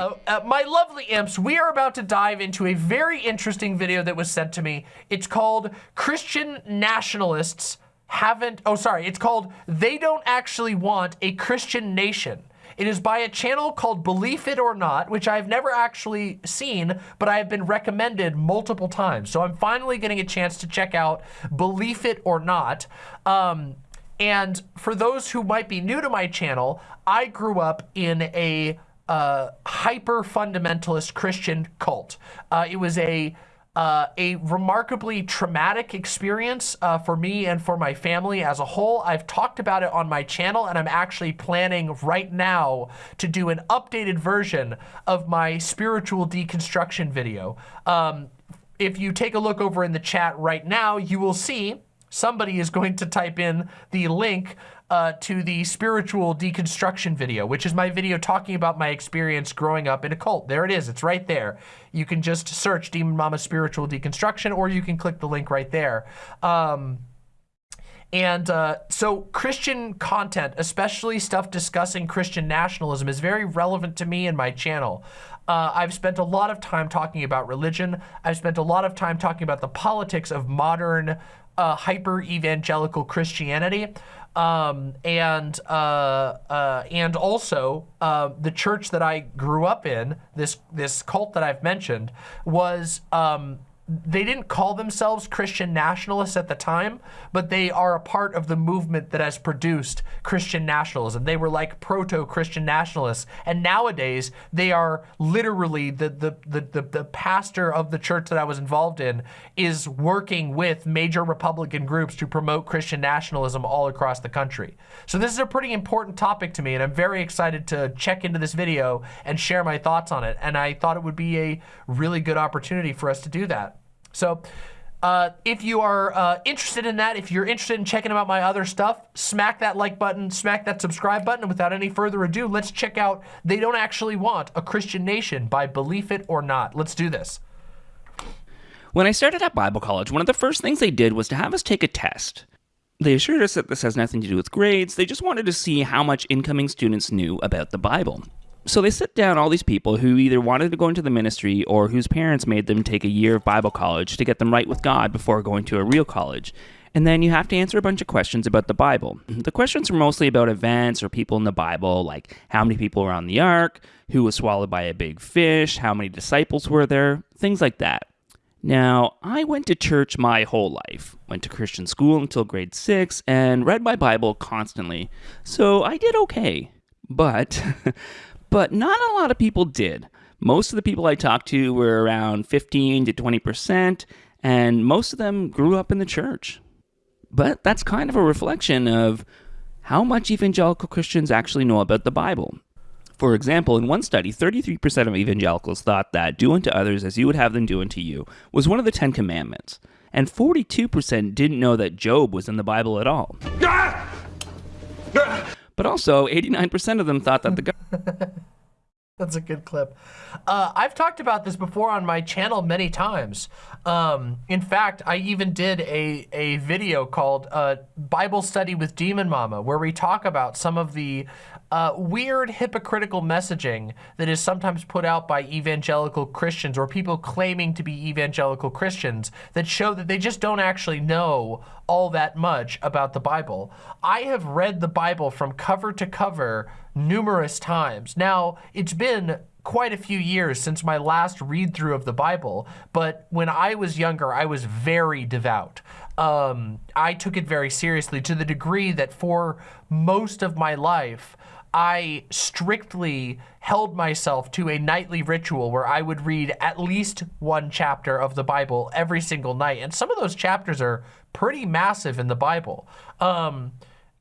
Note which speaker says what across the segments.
Speaker 1: Uh, uh, my lovely imps, we are about to dive into a very interesting video that was sent to me. It's called Christian Nationalists Haven't, oh sorry, it's called They Don't Actually Want a Christian Nation. It is by a channel called Believe It or Not, which I've never actually seen, but I have been recommended multiple times. So I'm finally getting a chance to check out Believe It or Not. Um, and for those who might be new to my channel, I grew up in a uh, hyper fundamentalist Christian cult. Uh, it was a uh, a remarkably traumatic experience uh, for me and for my family as a whole. I've talked about it on my channel and I'm actually planning right now to do an updated version of my spiritual deconstruction video. Um, if you take a look over in the chat right now, you will see somebody is going to type in the link uh, to the spiritual deconstruction video, which is my video talking about my experience growing up in a cult. There it is. It's right there. You can just search Demon Mama Spiritual Deconstruction, or you can click the link right there. Um, and uh, so Christian content, especially stuff discussing Christian nationalism, is very relevant to me and my channel. Uh, I've spent a lot of time talking about religion. I've spent a lot of time talking about the politics of modern uh, hyper-evangelical Christianity um, and uh, uh, and also uh, the church that I grew up in, this this cult that I've mentioned, was um, they didn't call themselves Christian nationalists at the time, but they are a part of the movement that has produced Christian nationalism. They were like proto-Christian nationalists. And nowadays, they are literally, the, the, the, the, the pastor of the church that I was involved in is working with major Republican groups to promote Christian nationalism all across the country. So this is a pretty important topic to me, and I'm very excited to check into this video and share my thoughts on it. And I thought it would be a really good opportunity for us to do that. So uh, if you are uh, interested in that, if you're interested in checking out my other stuff, smack that like button, smack that subscribe button. And without any further ado, let's check out They Don't Actually Want a Christian Nation by Believe It or Not. Let's do this.
Speaker 2: When I started at Bible college, one of the first things they did was to have us take a test. They assured us that this has nothing to do with grades, they just wanted to see how much incoming students knew about the Bible so they sit down all these people who either wanted to go into the ministry or whose parents made them take a year of Bible college to get them right with God before going to a real college. And then you have to answer a bunch of questions about the Bible. Mm-hmm. The questions are mostly about events or people in the Bible, like how many people were on the ark, who was swallowed by a big fish, how many disciples were there, things like that. Now, I went to church my whole life, went to Christian school until grade six, and read my Bible constantly, so I did okay. But but not a lot of people did. Most of the people I talked to were around 15 to 20%, and most of them grew up in the church. But that's kind of a reflection of how much evangelical Christians actually know about the Bible. For example, in one study, 33% of evangelicals thought that do unto others as you would have them do unto you was one of the Ten Commandments. And 42% didn't know that Job was in the Bible at all. Ah! Ah! But also, 89% of them thought that the
Speaker 1: That's a good clip. Uh, I've talked about this before on my channel many times. Um, in fact, I even did a, a video called uh, Bible Study with Demon Mama, where we talk about some of the uh, weird hypocritical messaging that is sometimes put out by evangelical Christians or people claiming to be evangelical Christians that show that they just don't actually know all that much about the Bible. I have read the Bible from cover to cover numerous times. Now, it's been quite a few years since my last read through of the Bible, but when I was younger, I was very devout. Um, I took it very seriously to the degree that for most of my life, I strictly held myself to a nightly ritual where I would read at least one chapter of the Bible every single night. And some of those chapters are pretty massive in the Bible. Um,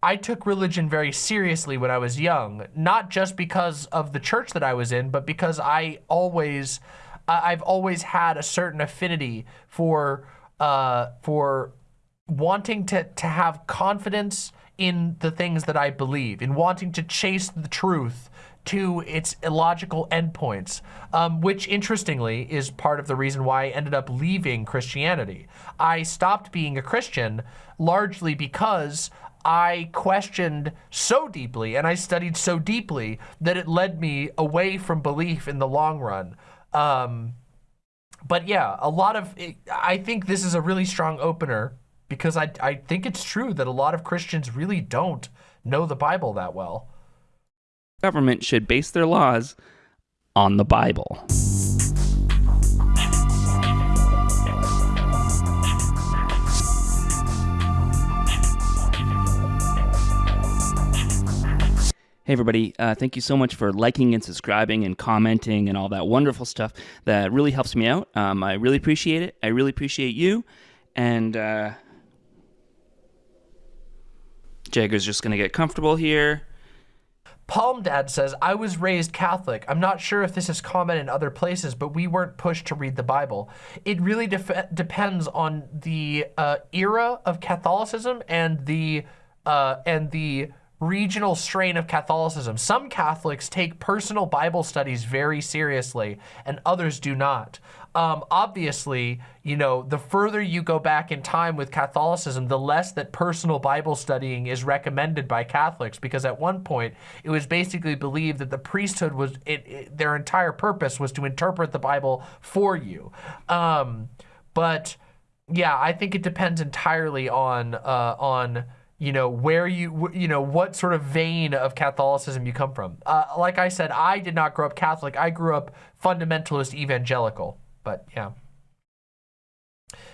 Speaker 1: I took religion very seriously when I was young, not just because of the church that I was in, but because I always, I've always had a certain affinity for, uh, for wanting to, to have confidence in the things that I believe, in wanting to chase the truth, to its illogical endpoints, um, which interestingly is part of the reason why I ended up leaving Christianity. I stopped being a Christian largely because I questioned so deeply and I studied so deeply that it led me away from belief in the long run. Um, but yeah, a lot of, I think this is a really strong opener because I, I think it's true that a lot of Christians really don't know the Bible that well.
Speaker 2: Government should base their laws on the Bible. Hey, everybody. Uh, thank you so much for liking and subscribing and commenting and all that wonderful stuff. That really helps me out. Um, I really appreciate it. I really appreciate you. And uh, Jagger's just going to get comfortable here.
Speaker 1: Palm Dad says, I was raised Catholic. I'm not sure if this is common in other places, but we weren't pushed to read the Bible. It really depends on the uh, era of Catholicism and the uh, and the regional strain of Catholicism. Some Catholics take personal Bible studies very seriously and others do not. Um, obviously, you know, the further you go back in time with Catholicism, the less that personal Bible studying is recommended by Catholics because at one point it was basically believed that the priesthood was, it, it, their entire purpose was to interpret the Bible for you. Um, but yeah, I think it depends entirely on, uh, on, you know, where you, you know, what sort of vein of Catholicism you come from. Uh, like I said, I did not grow up Catholic. I grew up fundamentalist evangelical, but yeah.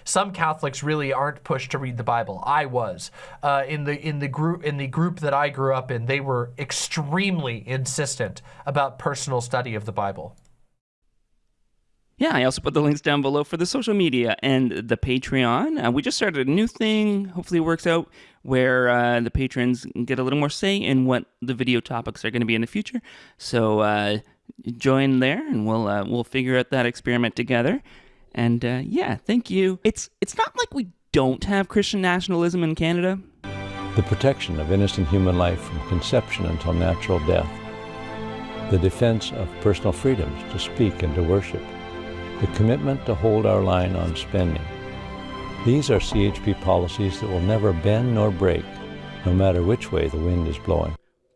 Speaker 1: Some Catholics really aren't pushed to read the Bible. I was uh, in the in the group in the group that I grew up in. They were extremely insistent about personal study of the Bible.
Speaker 2: Yeah, I also put the links down below for the social media and the Patreon. Uh, we just started a new thing. Hopefully, it works out where uh, the patrons get a little more say in what the video topics are going to be in the future. So uh, join there, and we'll uh, we'll figure out that experiment together. And uh, yeah, thank you. It's it's not like we don't have Christian nationalism in Canada.
Speaker 3: The protection of innocent human life from conception until natural death. The defense of personal freedoms to speak and to worship the commitment to hold our line on spending. These are CHP policies that will never bend nor break, no matter which way the wind is blowing.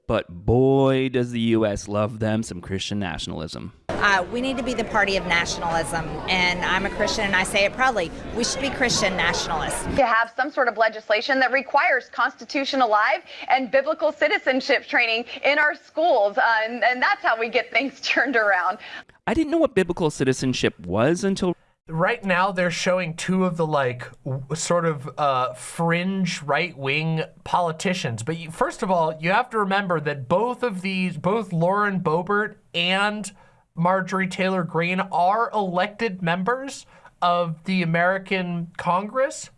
Speaker 2: But boy, does the U.S. love them some Christian nationalism.
Speaker 4: Uh, we need to be the party of nationalism, and I'm a Christian and I say it proudly. We should be Christian nationalists.
Speaker 5: To have some sort of legislation that requires constitutional alive and biblical citizenship training in our schools, uh, and, and that's how we get things turned around.
Speaker 2: I didn't know what biblical citizenship was until
Speaker 1: right now they're showing two of the like sort of uh, fringe right-wing politicians. But you, first of all, you have to remember that both of these, both Lauren Boebert and Marjorie Taylor Greene are elected members of the American Congress,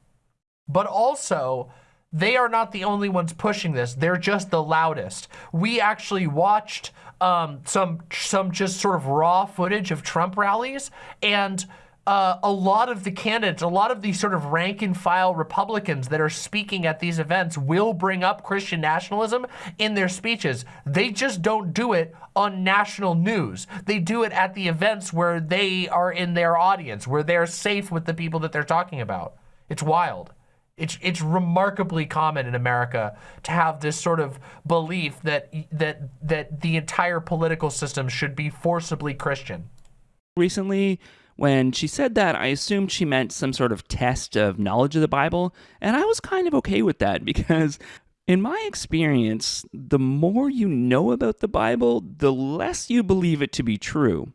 Speaker 1: but also they are not the only ones pushing this. They're just the loudest. We actually watched um, some some just sort of raw footage of Trump rallies and uh, a lot of the candidates, a lot of these sort of rank and file Republicans that are speaking at these events will bring up Christian nationalism in their speeches. They just don't do it on national news. They do it at the events where they are in their audience, where they're safe with the people that they're talking about. It's wild. It's, it's remarkably common in America to have this sort of belief that, that, that the entire political system should be forcibly Christian.
Speaker 2: Recently, when she said that, I assumed she meant some sort of test of knowledge of the Bible, and I was kind of okay with that because in my experience, the more you know about the Bible, the less you believe it to be true.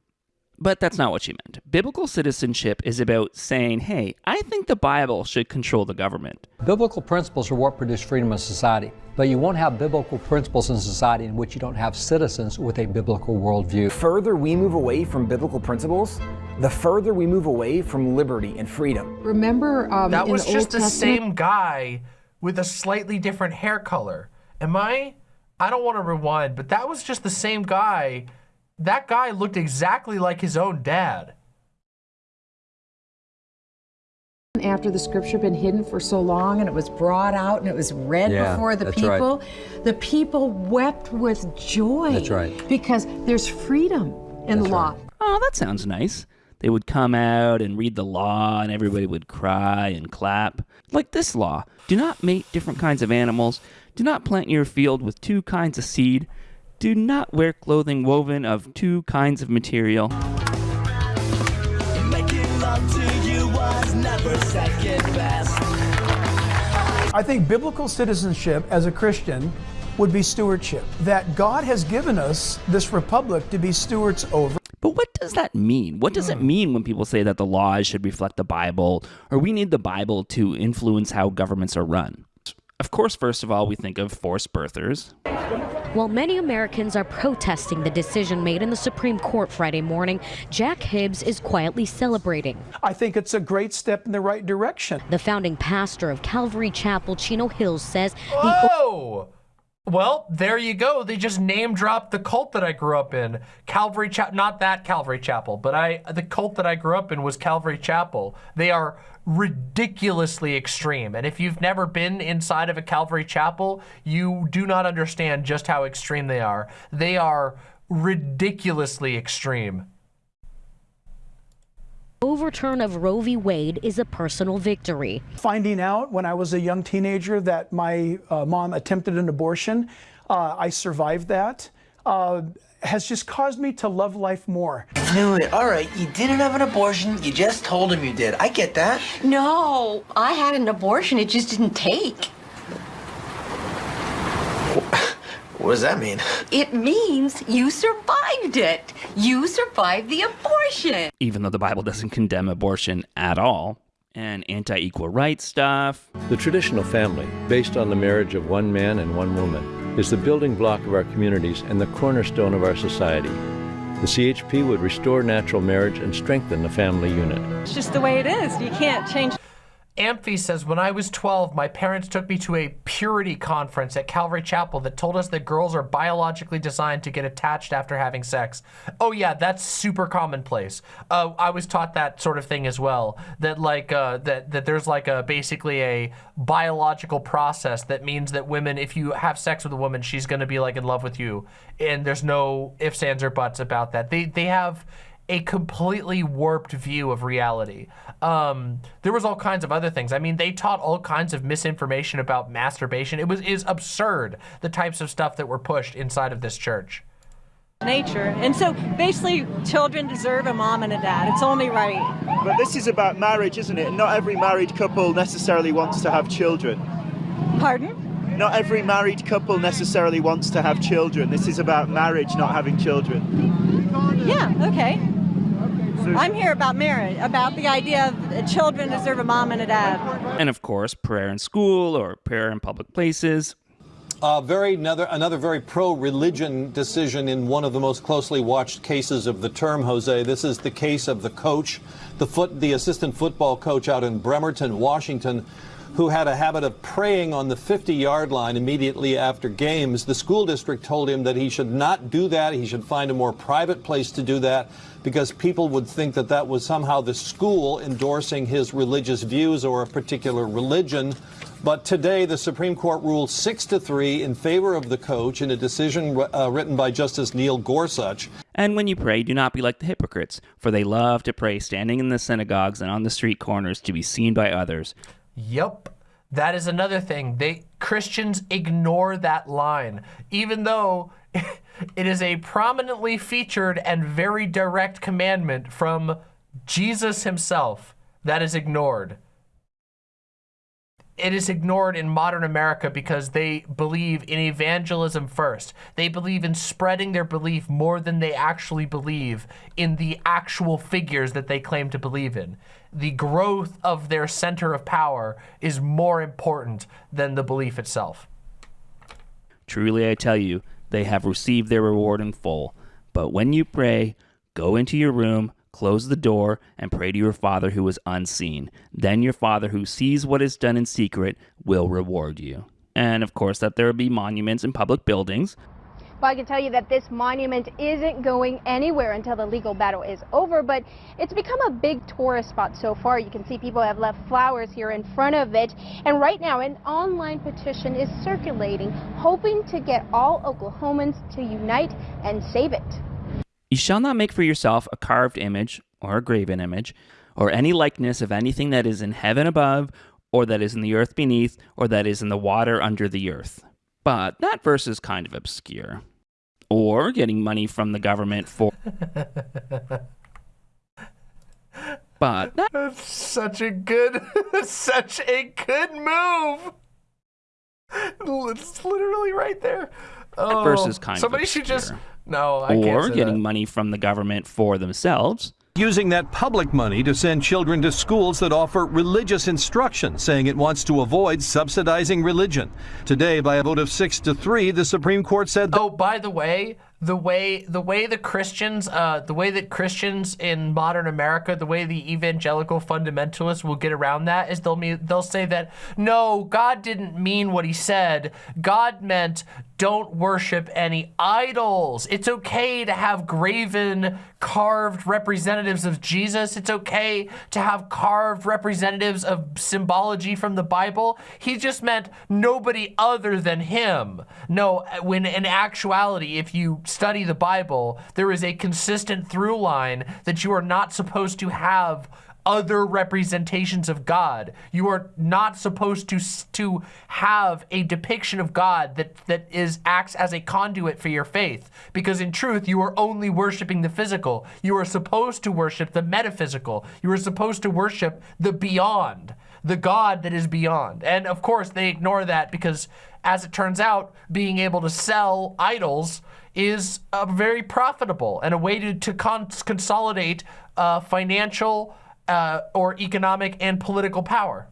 Speaker 2: But that's not what she meant. Biblical citizenship is about saying, hey, I think the Bible should control the government.
Speaker 6: Biblical principles are what produce freedom in society, but you won't have biblical principles in society in which you don't have citizens with a biblical worldview.
Speaker 7: The further we move away from biblical principles, the further we move away from liberty and freedom.
Speaker 8: Remember, um,
Speaker 1: that was the just the same guy with a slightly different hair color. Am I? I don't want to rewind, but that was just the same guy that guy looked exactly like his own dad.
Speaker 8: After the scripture had been hidden for so long and it was brought out and it was read
Speaker 6: Yeah,
Speaker 8: before the
Speaker 6: that's right.
Speaker 8: people, the people wept with joy.
Speaker 6: That's right.
Speaker 8: Because there's freedom in the law.
Speaker 2: Oh, that sounds nice. They would come out and read the law, and everybody would cry and clap. Like this law do not mate different kinds of animals, do not plant your field with two kinds of seed, do not wear clothing woven of two kinds of material.
Speaker 9: I think biblical citizenship as a Christian would be stewardship. That God has given us this republic to be stewards over.
Speaker 2: But what does that mean? What does it hmm. mean when people say that the laws should reflect the Bible, or we need the Bible to influence how governments are run? Of course, first of all, we think of forced birthers.
Speaker 10: While many Americans are protesting the decision made in the Supreme Court Friday morning, Jack Hibbs is quietly celebrating.
Speaker 9: I think it's a great step in the right direction.
Speaker 10: The founding pastor of Calvary Chapel, Chino Hills, says the
Speaker 1: Whoa! Well, there you go. They just name dropped the cult that I grew up in. Calvary Chapel, not that Calvary Chapel, but I the cult that I grew up in was Calvary Chapel. They are ridiculously extreme. And if you've never been inside of a Calvary Chapel, you do not understand just how extreme they are. They are ridiculously extreme.
Speaker 10: Overturn of Roe v. Wade is a personal victory.
Speaker 9: Finding out when I was a young teenager that my uh, mom attempted an abortion, uh, I survived that, uh, has just caused me to love life more.
Speaker 11: I Knew it. All right, you didn't have an abortion. You just told him you did. I get that.
Speaker 12: No, I had an abortion. It just didn't take.
Speaker 11: What does that mean?
Speaker 12: It means you survived it. You survived the abortion.
Speaker 2: even though the Bible doesn't condemn abortion at all, and anti equal rights stuff.
Speaker 3: The traditional family, based on the marriage of one man and one woman, is the building block of our communities and the cornerstone of our society. The CHP would restore natural marriage and strengthen the family unit.
Speaker 13: It's just the way it is. You can't change.
Speaker 1: Amphi says, when I was 12, my parents took me to a purity conference at Calvary Chapel that told us that girls are biologically designed to get attached after having sex. Oh yeah, that's super commonplace. Uh, I was taught that sort of thing as well. That like, uh, that, that there's like a, basically a biological process that means that women, if you have sex with a woman, she's gonna be like in love with you. And there's no ifs, ands, or buts about that. They, they have, a completely warped view of reality. Um, there was all kinds of other things. I mean, they taught all kinds of misinformation about masturbation. It was is absurd the types of stuff that were pushed inside of this church.
Speaker 13: Nature. And so basically, children deserve a mom and a dad. It's only right.
Speaker 14: But this is about marriage, isn't it? Not every married couple necessarily wants to have children.
Speaker 13: Pardon?
Speaker 14: Not every married couple necessarily wants to have children. This is about marriage, not having children.
Speaker 13: Yeah, okay. I'm here about marriage, about the idea of that children deserve a mom and a dad.
Speaker 2: And of course, prayer in school or prayer in public places.
Speaker 15: Uh, very another another very pro-religion decision in one of the most closely watched cases of the term, Jose. This is the case of the coach, the foot, the assistant football coach out in Bremerton, Washington, who had a habit of praying on the 50-yard line immediately after games. The school district told him that he should not do that. He should find a more private place to do that because people would think that that was somehow the school endorsing his religious views or a particular religion. But today, the Supreme Court ruled six to three in favor of the coach in a decision uh, written by Justice Neil Gorsuch.
Speaker 2: And when you pray, do not be like the hypocrites, for they love to pray standing in the synagogues and on the street corners to be seen by others.
Speaker 1: Yep. That is another thing. They Christians ignore that line, even though it is a prominently featured and very direct commandment from Jesus himself that is ignored. It is ignored in modern America because they believe in evangelism first. They believe in spreading their belief more than they actually believe in the actual figures that they claim to believe in. The growth of their center of power is more important than the belief itself.
Speaker 2: Truly, I tell you, they have received their reward in full. But when you pray, go into your room, close the door, and pray to your Father who is unseen. Then your Father who sees what is done in secret will reward you. And of course, that there will be monuments in public buildings.
Speaker 16: Well, I can tell you that this monument isn't going anywhere until the legal battle is over, but it's become a big tourist spot so far. You can see people have left flowers here in front of it, and right now an online petition is circulating, hoping to get all Oklahomans to unite and save it.
Speaker 2: You shall not make for yourself a carved image or a graven image, or any likeness of anything that is in heaven above, or that is in the earth beneath, or that is in the water under the earth. But that verse is kind of obscure. Or getting money from the government for. but that...
Speaker 1: That's such a good, such a good move. It's literally right there. Oh,
Speaker 2: verse is oh, kind
Speaker 1: somebody
Speaker 2: of
Speaker 1: should just no. I
Speaker 2: or getting
Speaker 1: that.
Speaker 2: money from the government for themselves.
Speaker 15: Using that public money to send children to schools that offer religious instruction, saying it wants to avoid subsidizing religion. Today, by a vote of six to three, the Supreme Court said.
Speaker 1: Oh, by the way, the way the way the Christians, uh, the way that Christians in modern America, the way the evangelical fundamentalists will get around that is they'll they'll say that no, God didn't mean what He said. God meant don't worship any idols. It's okay to have graven, carved representatives of Jesus. It's okay to have carved representatives of symbology from the Bible. He just meant nobody other than him. No, when in actuality, if you study the Bible, there is a consistent through line that you are not supposed to have other representations of God. You are not supposed to to have a depiction of God that that is acts as a conduit for your faith because in truth you are only worshiping the physical. You are supposed to worship the metaphysical. You are supposed to worship the beyond, the God that is beyond. And of course they ignore that because as it turns out being able to sell idols is uh, very profitable and a way to, to con consolidate uh, financial uh, or economic and political power.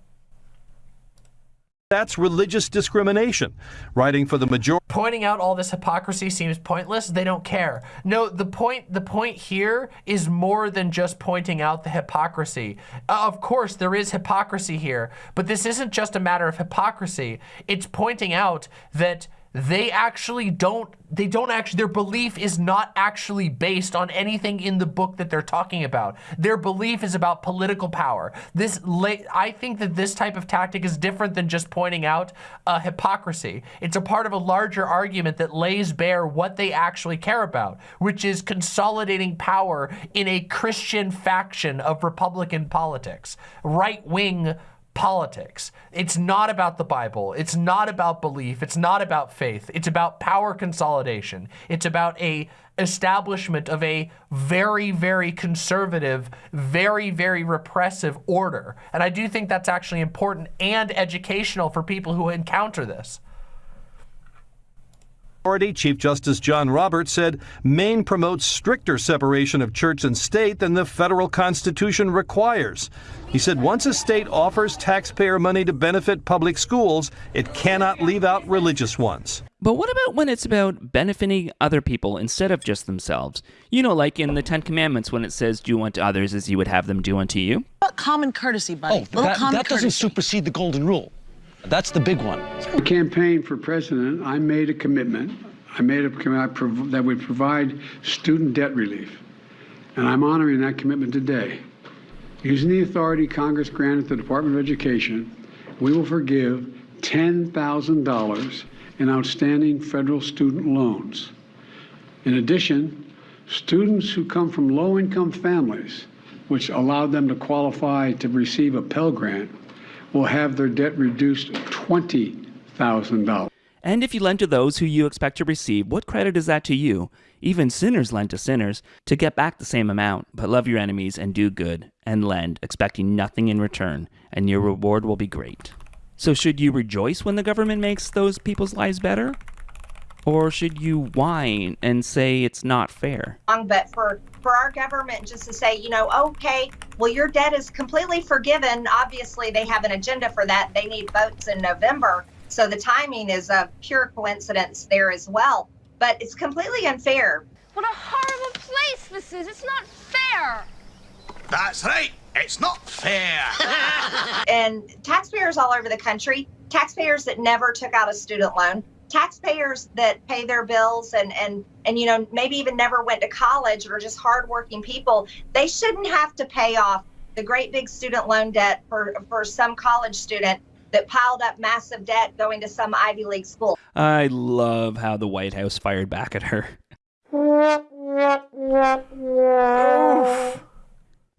Speaker 15: That's religious discrimination. Writing for the majority.
Speaker 1: Pointing out all this hypocrisy seems pointless. They don't care. No, the point the point here is more than just pointing out the hypocrisy. Uh, of course, there is hypocrisy here, but this isn't just a matter of hypocrisy. It's pointing out that they actually don't they don't actually their belief is not actually based on anything in the book that they're talking about. Their belief is about political power. This i think that this type of tactic is different than just pointing out uh, hypocrisy. It's a part of a larger argument that lays bare what they actually care about which is consolidating power in a christian faction of republican politics. Right-wing politics. It's not about the Bible. It's not about belief. It's not about faith. It's about power consolidation. It's about a establishment of a very, very conservative, very, very repressive order. And I do think that's actually important and educational for people who encounter this.
Speaker 15: Chief Justice John Roberts said Maine promotes stricter separation of church and state than the federal Constitution requires. He said once a state offers taxpayer money to benefit public schools, it cannot leave out religious ones.
Speaker 2: But what about when it's about benefiting other people instead of just themselves? You know, like in the Ten Commandments when it says, do unto others as you would have them do unto you.
Speaker 17: What common courtesy, buddy?
Speaker 18: Oh,
Speaker 17: Little
Speaker 18: that,
Speaker 17: common
Speaker 18: that doesn't
Speaker 17: courtesy.
Speaker 18: supersede the golden rule. That's the big one.
Speaker 19: I campaigned for president. I made a commitment. I made a commitment that would provide student debt relief. And I'm honoring that commitment today. Using the authority Congress granted the Department of Education, we will forgive $10,000 in outstanding federal student loans. In addition, students who come from low income families, which allowed them to qualify to receive a Pell Grant, will have their debt reduced $20,000.
Speaker 2: And if you lend to those who you expect to receive, what credit is that to you? Even sinners lend to sinners to get back the same amount. But love your enemies and do good and lend, expecting nothing in return, and your reward will be great. So, should you rejoice when the government makes those people's lives better? Or should you whine and say it's not fair?
Speaker 20: But for, for our government just to say, you know, okay, well, your debt is completely forgiven. Obviously, they have an agenda for that. They need votes in November. So the timing is a pure coincidence there as well. But it's completely unfair.
Speaker 21: What a horrible place this is. It's not fair.
Speaker 22: That's right. It's not fair.
Speaker 20: and taxpayers all over the country, taxpayers that never took out a student loan, taxpayers that pay their bills and and and you know maybe even never went to college or just hardworking people, they shouldn't have to pay off the great big student loan debt for for some college student that piled up massive debt going to some Ivy League school.
Speaker 2: I love how the White House fired back at her.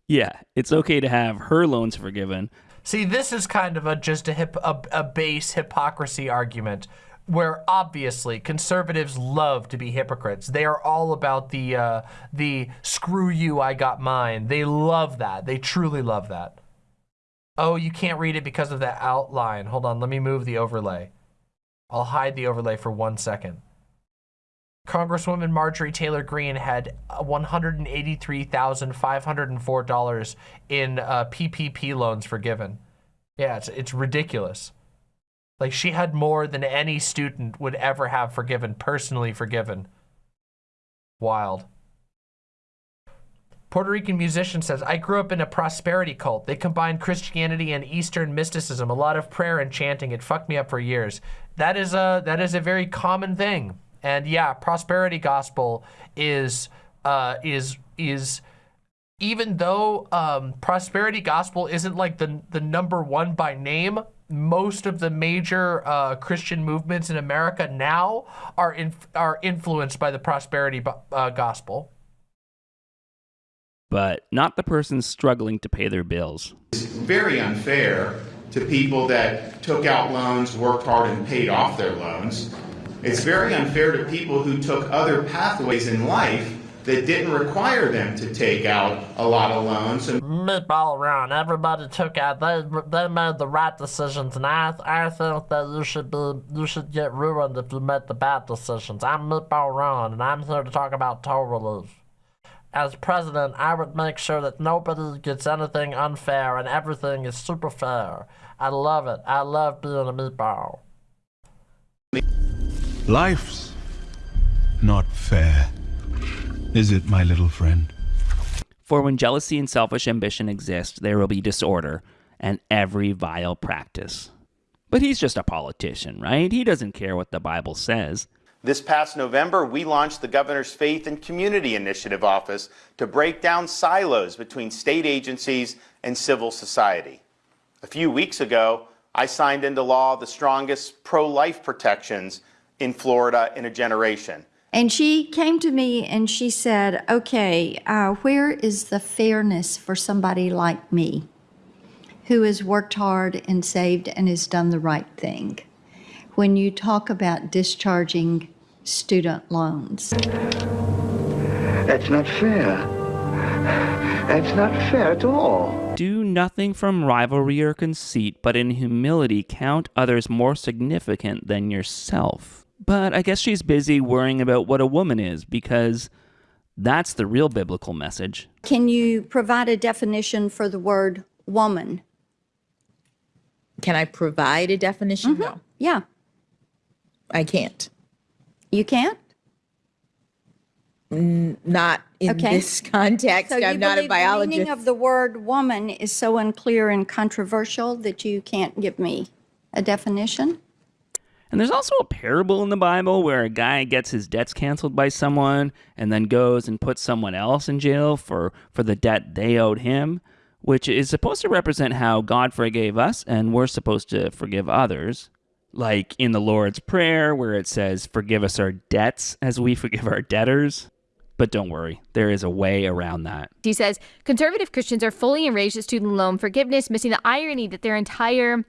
Speaker 2: Yeah, it's okay to have her loans forgiven.
Speaker 1: See, this is kind of a just a hip a, a base hypocrisy argument where obviously conservatives love to be hypocrites. They are all about the uh, the screw you, I got mine. They love that. They truly love that. Oh, you can't read it because of that outline. Hold on, let me move the overlay. I'll hide the overlay for one second. Congresswoman Marjorie Taylor Greene had $183,504 in uh, PPP loans forgiven. Yeah, it's, it's ridiculous. Like she had more than any student would ever have forgiven, personally forgiven. Wild. Puerto Rican musician says, I grew up in a prosperity cult. They combined Christianity and Eastern mysticism, a lot of prayer and chanting. It fucked me up for years. That is a, that is a very common thing. And yeah, prosperity gospel is, uh, is, is, even though um, prosperity gospel isn't like the, the number one by name, most of the major uh, Christian movements in America now are in, are influenced by the prosperity uh, gospel.
Speaker 2: But not the person struggling to pay their bills.
Speaker 23: It's very unfair to people that took out loans, worked hard, and paid off their loans. It's very unfair to people who took other pathways in life that didn't require them to take out a lot of loans. And
Speaker 1: all around, everybody took out. They they made the right decisions, and I I think that you should be you should get ruined if you make the bad decisions. I'm Meatball Ron, and I'm here to talk about toll relief. As president, I would make sure that nobody gets anything unfair and everything is super fair. I love it. I love being a meatball.
Speaker 17: Life's not fair. Is it, my little friend?
Speaker 2: For when jealousy and selfish ambition exist, there will be disorder and every vile practice. But he's just a politician, right? He doesn't care what the Bible says.
Speaker 23: This past November, we launched the Governor's Faith and Community Initiative Office to break down silos between state agencies and civil society. A few weeks ago, I signed into law the strongest pro-life protections in Florida in a generation.
Speaker 24: And she came to me and she said, okay, uh, where is the fairness for somebody like me who has worked hard and saved and has done the right thing? When you talk about discharging student loans.
Speaker 25: That's not fair. That's not fair at all.
Speaker 2: Do nothing from rivalry or conceit, but in humility count others more significant than yourself. But I guess she's busy worrying about what a woman is because that's the real biblical message.
Speaker 24: Can you provide a definition for the word woman?
Speaker 26: Can I provide a definition?
Speaker 24: Mm -hmm. No. Yeah.
Speaker 26: I can't.
Speaker 24: You can't?
Speaker 26: N not in okay. this context.
Speaker 24: So
Speaker 26: I'm not a biologist.
Speaker 24: The meaning of the word woman is so unclear and controversial that you can't give me a definition?
Speaker 2: And there's also a parable in the Bible where a guy gets his debts canceled by someone and then goes and puts someone else in jail for, for the debt they owed him, which is supposed to represent how God forgave us and we're supposed to forgive others. Like in the Lord's Prayer, where it says, Forgive us our debts as we forgive our debtors. But don't worry, there is a way around that.
Speaker 27: He says conservative Christians are fully enraged at student loan forgiveness, missing the irony that their entire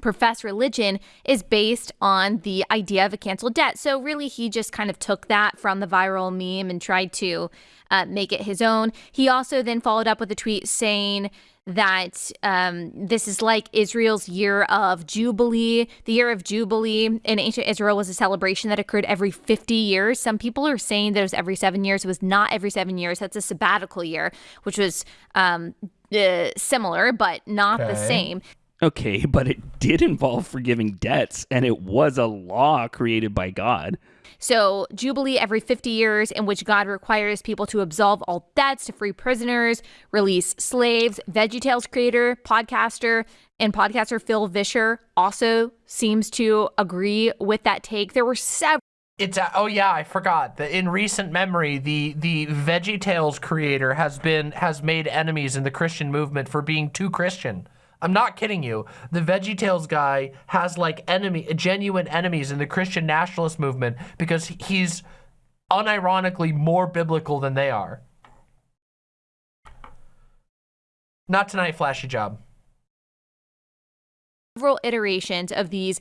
Speaker 27: profess religion is based on the idea of a canceled debt. So really, he just kind of took that from the viral meme and tried to uh, make it his own. He also then followed up with a tweet saying that um, this is like Israel's year of Jubilee. The year of Jubilee in ancient Israel was a celebration that occurred every 50 years. Some people are saying that it was every seven years. It was not every seven years. That's a sabbatical year, which was um, uh, similar, but not okay. the same.
Speaker 2: Okay, but it did involve forgiving debts, and it was a law created by God.
Speaker 27: So, Jubilee every 50 years, in which God requires people to absolve all debts, to free prisoners, release slaves. VeggieTales creator, podcaster, and podcaster Phil Vischer also seems to agree with that take. There were several.
Speaker 1: It's uh, oh yeah, I forgot that in recent memory, the the VeggieTales creator has been has made enemies in the Christian movement for being too Christian. I'm not kidding you. The VeggieTales guy has like enemy, genuine enemies in the Christian nationalist movement because he's unironically more biblical than they are. Not tonight, flashy job.
Speaker 27: Several iterations of these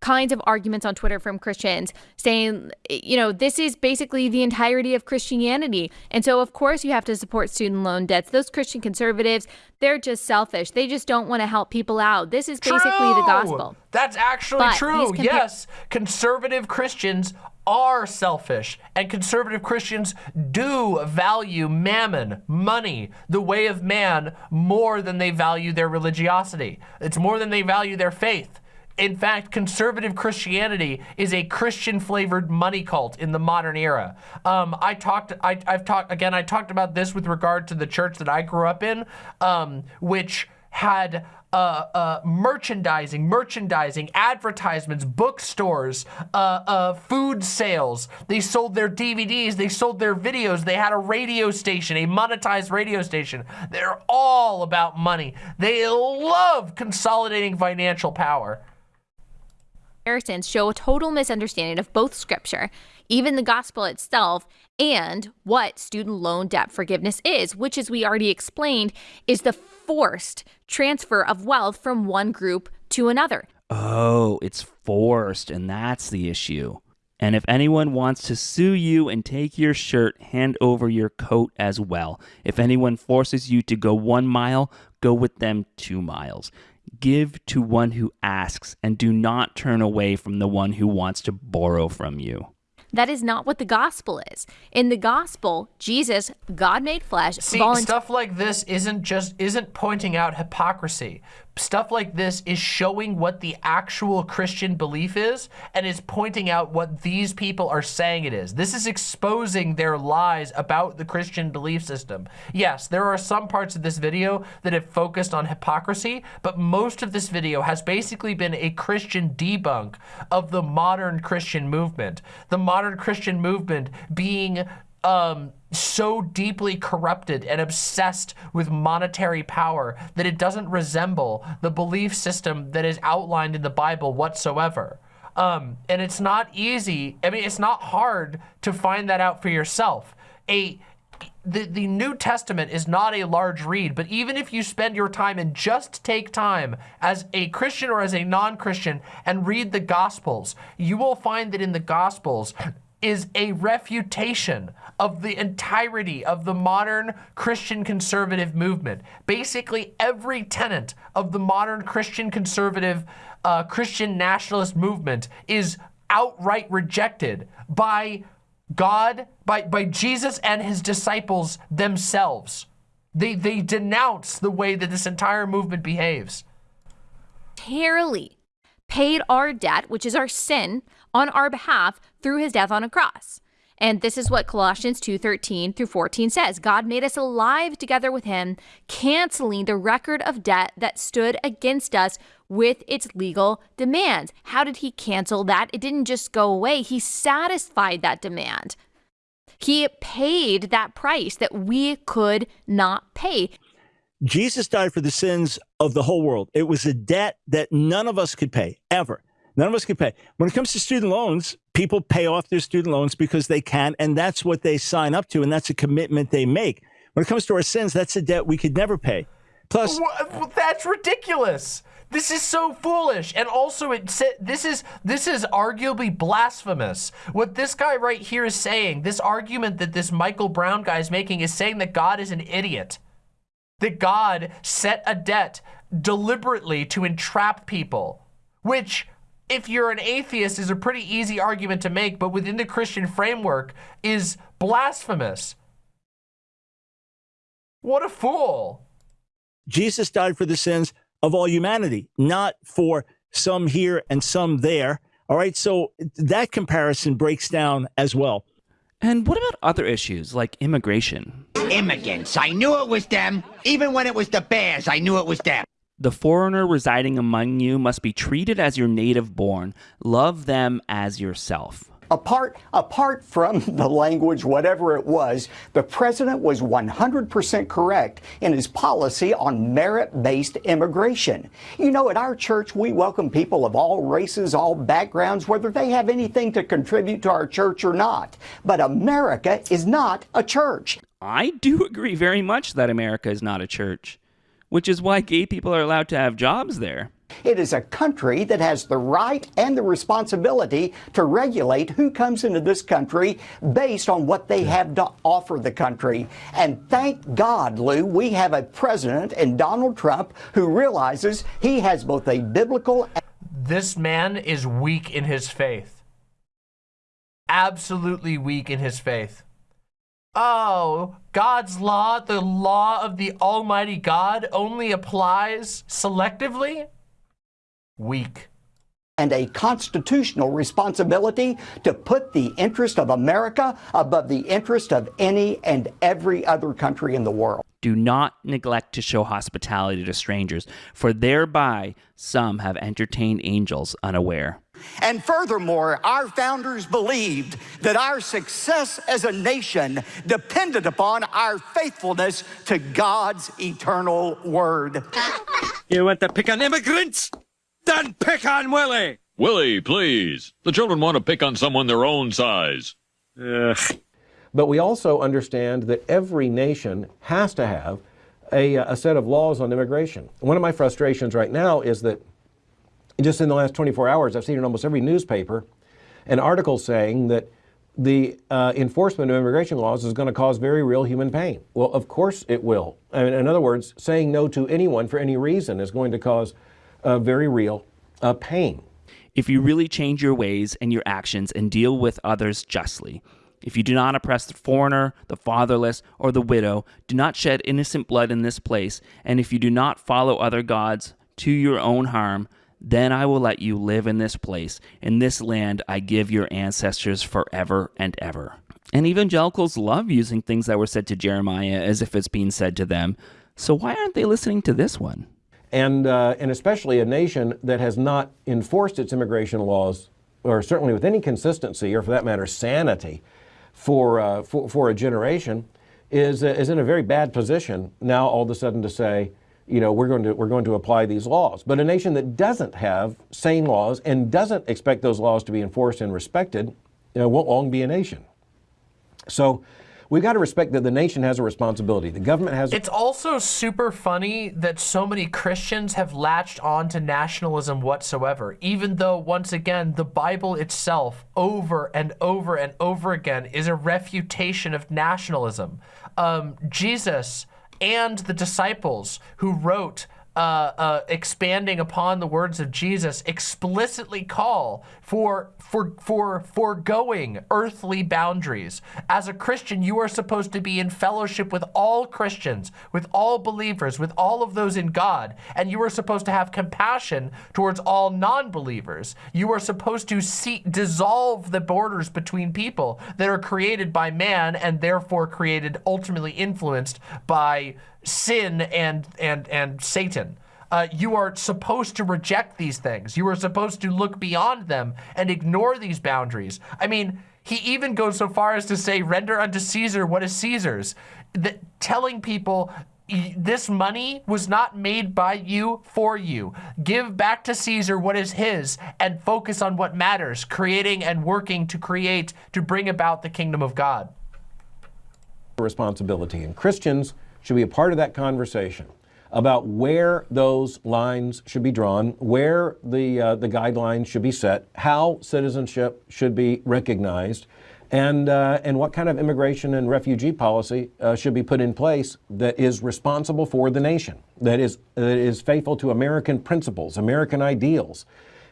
Speaker 27: kinds of arguments on Twitter from Christians saying, you know, this is basically the entirety of Christianity. And so, of course, you have to support student loan debts. Those Christian conservatives, they're just selfish. They just don't want to help people out. This is basically
Speaker 1: true.
Speaker 27: the gospel.
Speaker 1: That's actually
Speaker 27: But
Speaker 1: true. yes, conservative Christians are selfish and conservative Christians do value mammon, money, the way of man more than they value their religiosity. It's more than they value their faith. In fact, conservative Christianity is a Christian-flavored money cult in the modern era. Um, I talked, I, I've talked again. I talked about this with regard to the church that I grew up in, um, which had uh, uh, merchandising, merchandising, advertisements, bookstores, uh, uh, food sales. They sold their DVDs, they sold their videos. They had a radio station, a monetized radio station. They're all about money. They love consolidating financial power.
Speaker 27: Comparisons show a total misunderstanding of both scripture, even the gospel itself, and what student loan debt forgiveness is, which, as we already explained, is the forced transfer of wealth from one group to another.
Speaker 2: Oh, it's forced, and that's the issue. And if anyone wants to sue you and take your shirt, hand over your coat as well. If anyone forces you to go one mile, go with them two miles. Give to one who asks, and do not turn away from the one who wants to borrow from you.
Speaker 27: That is not what the gospel is. In the gospel, Jesus, God made flesh,
Speaker 1: See,
Speaker 27: volunteered.
Speaker 1: stuff like this isn't just isn't pointing out hypocrisy. Stuff like this is showing what the actual Christian belief is and is pointing out what these people are saying it is. This is exposing their lies about the Christian belief system. Yes, there are some parts of this video that have focused on hypocrisy, but most of this video has basically been a Christian debunk of the modern Christian movement. The modern Christian movement being um, so deeply corrupted and obsessed with monetary power that it doesn't resemble the belief system that is outlined in the Bible whatsoever. Um, and it's not easy. I mean, it's not hard to find that out for yourself. A the, the New Testament is not a large read, but even if you spend your time and just take time as a Christian or as a non-Christian and read the Gospels, you will find that in the Gospels is a refutation of the entirety of the modern Christian conservative movement. Basically, every tenet of the modern Christian conservative, uh, Christian nationalist movement is outright rejected by God, by, by Jesus and his disciples themselves. They, they denounce the way that this entire movement behaves.
Speaker 27: voluntarily paid our debt, which is our sin, on our behalf through his death on a cross. And this is what Colossians 2:13 through 14 says. God made us alive together with him, canceling the record of debt that stood against us with its legal demands. How did he cancel that? It didn't just go away. He satisfied that demand. He paid that price that we could not pay.
Speaker 28: Jesus died for the sins of the whole world. It was a debt that none of us could pay, ever. None of us could pay. When it comes to student loans, people pay off their student loans because they can, and that's what they sign up to, and that's a commitment they make. When it comes to our sins, that's a debt we could never pay. Plus,
Speaker 1: Wha- that's ridiculous. This is so foolish, and also it this is this is arguably blasphemous. What this guy right here is saying, this argument that this Michael Brown guy is making, is saying that God is an idiot, that God set a debt deliberately to entrap people, which. If you're an atheist is a pretty easy argument to make, but within the Christian framework is blasphemous. What a fool.
Speaker 28: Jesus died for the sins of all humanity, not for some here and some there. All right. So that comparison breaks down as well.
Speaker 2: And what about other issues like immigration?
Speaker 29: Immigrants. I knew it was them. Even when it was the Bears, I knew it was them.
Speaker 2: The foreigner residing among you must be treated as your native born. Love them as yourself.
Speaker 30: Apart, apart from the language, whatever it was, the president was 100% correct in his policy on merit based immigration. You know, at our church, we welcome people of all races, all backgrounds, whether they have anything to contribute to our church or not. But America is not a church.
Speaker 2: I do agree very much that America is not a church, which is why gay people are allowed to have jobs there.
Speaker 30: It is a country that has the right and the responsibility to regulate who comes into this country based on what they have to offer the country. And thank God, Lou, we have a president in Donald Trump who realizes he has both a biblical.
Speaker 1: This man is weak in his faith. Absolutely weak in his faith. Oh, God's law, the law of the Almighty God, only applies selectively? Weak.
Speaker 30: And a constitutional responsibility to put the interest of America above the interest of any and every other country in the world.
Speaker 2: Do not neglect to show hospitality to strangers, for thereby some have entertained angels unaware.
Speaker 30: And furthermore, our founders believed that our success as a nation depended upon our faithfulness to God's eternal word.
Speaker 31: You want to pick on immigrants? Then pick on Willie!
Speaker 32: Willie, please. The children want to pick on someone their own size.
Speaker 15: Ugh. But we also understand that every nation has to have a, a set of laws on immigration. One of my frustrations right now is that just in the last 24 hours, I've seen in almost every newspaper an article saying that the uh, enforcement of immigration laws is going to cause very real human pain. Well, of course it will. I mean, in other words, saying no to anyone for any reason is going to cause uh, very real uh, pain.
Speaker 2: If you really change your ways and your actions and deal with others justly, if you do not oppress the foreigner, the fatherless, or the widow, do not shed innocent blood in this place, and if you do not follow other gods to your own harm, then I will let you live in this place, in this land I give your ancestors forever and ever. And evangelicals love using things that were said to Jeremiah as if it's being said to them. So why aren't they listening to this one?
Speaker 15: and, uh, and especially a nation that has not enforced its immigration laws, or certainly with any consistency, or for that matter, sanity, for, uh, for, for, a generation, is, uh, is in a very bad position now all of a sudden to say, you know, we're going to, we're going to apply these laws. But a nation that doesn't have sane laws and doesn't expect those laws to be enforced and respected, you know, won't long be a nation. So we've got to respect that the nation has a responsibility. The government has.
Speaker 1: It's also super funny that so many Christians have latched on to nationalism whatsoever, even though, once again, the Bible itself, over and over and over again, is a refutation of nationalism. Um, Jesus and the disciples who wrote uh, uh, expanding upon the words of Jesus, explicitly call for for for foregoing earthly boundaries. As a Christian, you are supposed to be in fellowship with all Christians, with all believers, with all of those in God, and you are supposed to have compassion towards all non-believers. You are supposed to see dissolve the borders between people that are created by man and therefore created ultimately influenced by sin and and and Satan. Uh, you are supposed to reject these things. You are supposed to look beyond them and ignore these boundaries. I mean, he even goes so far as to say, render unto Caesar what is Caesar's. That telling people this money was not made by you for you. Give back to Caesar what is his and focus on what matters, creating and working to create, to bring about the kingdom of God.
Speaker 15: Responsibility. And Christians should be a part of that conversation about where those lines should be drawn, where the, uh, the guidelines should be set, how citizenship should be recognized, and, uh, and what kind of immigration and refugee policy uh, should be put in place that is responsible for the nation, that is, that is faithful to American principles, American ideals,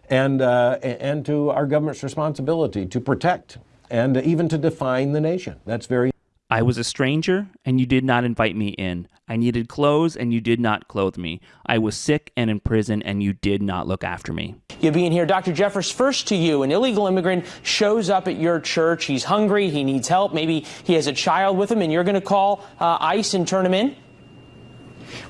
Speaker 15: and, uh, and to our government's responsibility to protect and even to define the nation. That's very
Speaker 2: I was a stranger, and you did not invite me in. I needed clothes, and you did not clothe me. I was sick and in prison, and you did not look after me.
Speaker 33: You being here, Dr. Jeffress, first to you. An illegal immigrant shows up at your church. He's hungry, he needs help. Maybe he has a child with him, and you're going to call uh, ICE and turn him in?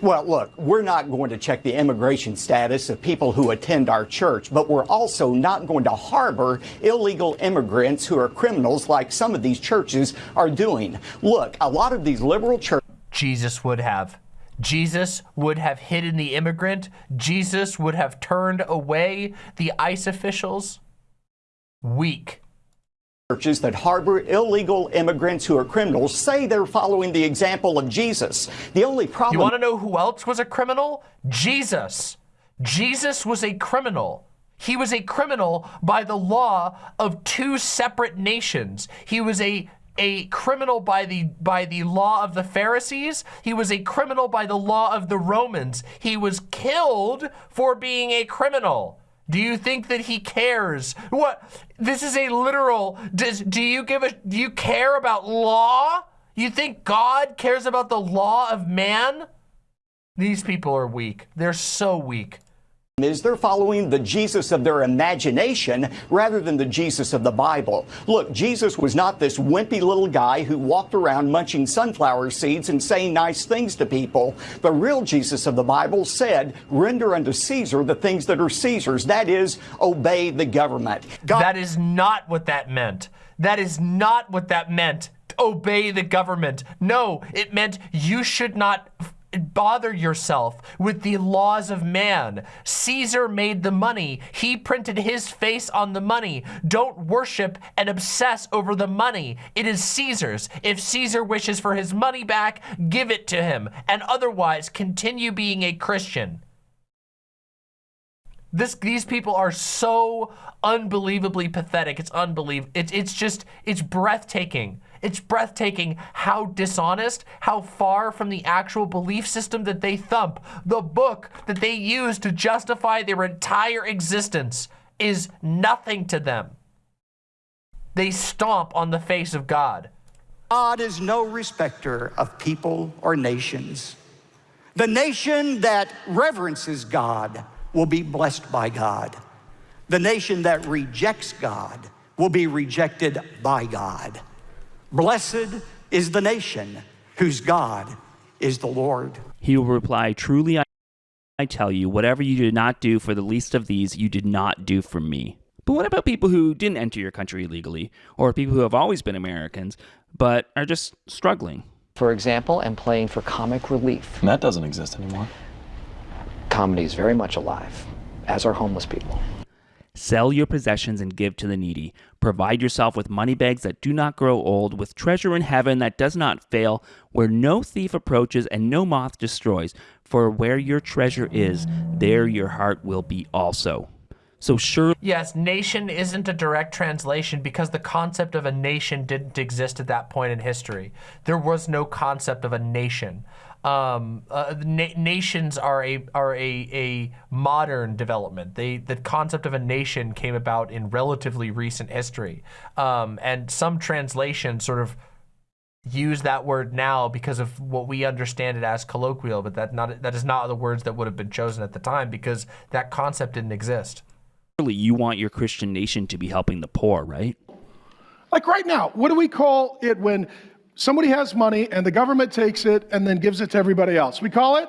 Speaker 30: Well, look, we're not going to check the immigration status of people who attend our church, but we're also not going to harbor illegal immigrants who are criminals like some of these churches are doing. Look, a lot of these liberal churches.
Speaker 1: Jesus would have. Jesus would have hidden the immigrant. Jesus would have turned away the ICE officials. Weak
Speaker 30: churches that harbor illegal immigrants who are criminals say they're following the example of Jesus. The only problem.
Speaker 1: You want to know who else was a criminal? Jesus. Jesus was a criminal. He was a criminal by the law of two separate nations. He was a a criminal by the by the law of the Pharisees. He was a criminal by the law of the Romans. He was killed for being a criminal. Do you think that he cares? What? This is a literal, does, do you give a, do you care about law? You think God cares about the law of man? These people are weak. They're so weak
Speaker 30: is they're following the Jesus of their imagination rather than the Jesus of the Bible. Look, Jesus was not this wimpy little guy who walked around munching sunflower seeds and saying nice things to people. The real Jesus of the Bible said, render unto Caesar the things that are Caesar's. That is, obey the government.
Speaker 1: God that is not what that meant. That is not what that meant. Obey the government. No, it meant you should not bother yourself with the laws of man. Caesar made the money. He printed his face on the money. Don't worship and obsess over the money. It is Caesar's. If Caesar wishes for his money back, give it to him. And otherwise, continue being a Christian. This, these people are so unbelievably pathetic. It's unbelievable. It's, it's just, it's breathtaking. It's breathtaking how dishonest, how far from the actual belief system that they thump, the book that they use to justify their entire existence is nothing to them. They stomp on the face of God.
Speaker 30: God is no respecter of people or nations. The nation that reverences God will be blessed by God. The nation that rejects God will be rejected by God. Blessed is the nation whose God is the Lord.
Speaker 2: He will reply, Truly I tell you, whatever you did not do for the least of these, you did not do for me. But what about people who didn't enter your country illegally, or people who have always been Americans, but are just struggling?
Speaker 34: For example, and playing for comic relief.
Speaker 18: And that doesn't exist anymore.
Speaker 34: Comedy is very much alive, as are homeless people.
Speaker 2: Sell your possessions and give to the needy. Provide yourself with money bags that do not grow old, with treasure in heaven that does not fail, where no thief approaches and no moth destroys. For where your treasure is, there your heart will be also. So sure.
Speaker 1: Yes, nation isn't a direct translation because the concept of a nation didn't exist at that point in history. There was no concept of a nation um, uh, na nations are a are a a modern development. They the concept of a nation came about in relatively recent history, um, and some translations sort of use that word now because of what we understand it as colloquial, but that not that is not the words that would have been chosen at the time because that concept didn't exist.
Speaker 2: Really, you want your Christian nation to be helping the poor, right?
Speaker 35: Like right now, what do we call it when somebody has money and the government takes it and then gives it to everybody else. We call it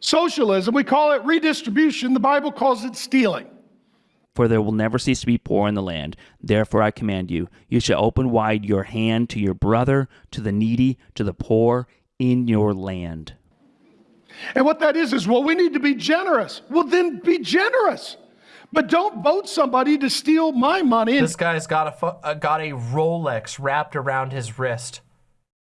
Speaker 35: socialism. We call it redistribution. The Bible calls it stealing.
Speaker 2: For there will never cease to be poor in the land. Therefore I command you, you shall open wide your hand to your brother, to the needy, to the poor in your land.
Speaker 35: And what that is, is, well, we need to be generous. Well, then be generous. But don't vote somebody to steal my money.
Speaker 1: This guy's got a uh, got a Rolex wrapped around his wrist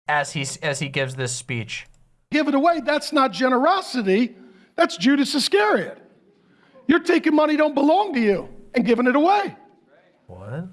Speaker 1: as he as he gives this speech.
Speaker 35: Give it away. That's not generosity. That's Judas Iscariot. You're taking money don't belong to you and giving it away.
Speaker 1: What?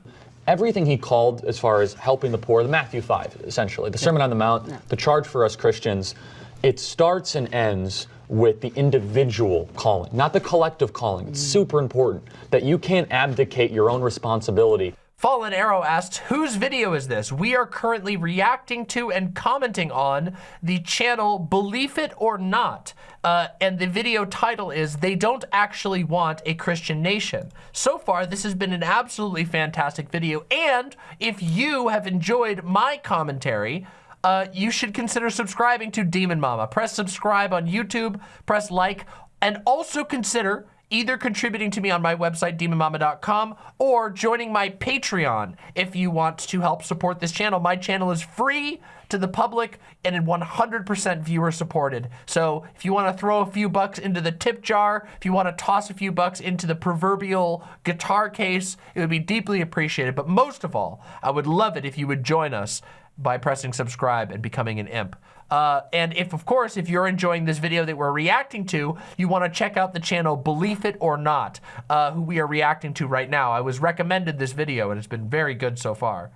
Speaker 18: Everything he called as far as helping the poor, the Matthew 5, essentially, the Sermon on the Mount, the charge for us Christians, it starts and ends with the individual calling, not the collective calling. It's super important that you can't abdicate your own responsibility.
Speaker 1: Fallen Arrow asked, whose video is this? We are currently reacting to and commenting on the channel Believe It or Not. Uh, and the video title is, They Don't Actually Want a Christian Nation. So far, this has been an absolutely fantastic video. And if you have enjoyed my commentary, uh, you should consider subscribing to Demon Mama. Press subscribe on YouTube, press like, and also consider either contributing to me on my website, demonmama.com, or joining my Patreon if you want to help support this channel. My channel is free to the public and 100% viewer supported. So if you want to throw a few bucks into the tip jar, if you want to toss a few bucks into the proverbial guitar case, it would be deeply appreciated. But most of all, I would love it if you would join us by pressing subscribe and becoming an imp. Uh, and if, of course, if you're enjoying this video that we're reacting to, you want to check out the channel Believe It or Not, uh, who we are reacting to right now. I was recommended this video, and it's been very good so far.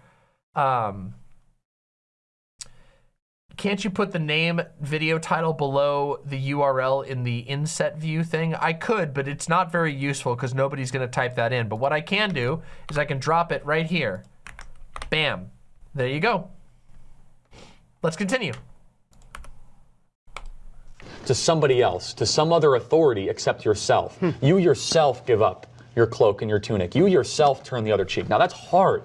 Speaker 1: Um, can't you put the name video title below the URL in the inset view thing? I could, but it's not very useful because nobody's going to type that in. But what I can do is I can drop it right here. Bam. There you go. Let's continue
Speaker 18: to somebody else, to some other authority except yourself. Hmm. You yourself give up your cloak and your tunic. You yourself turn the other cheek. Now that's hard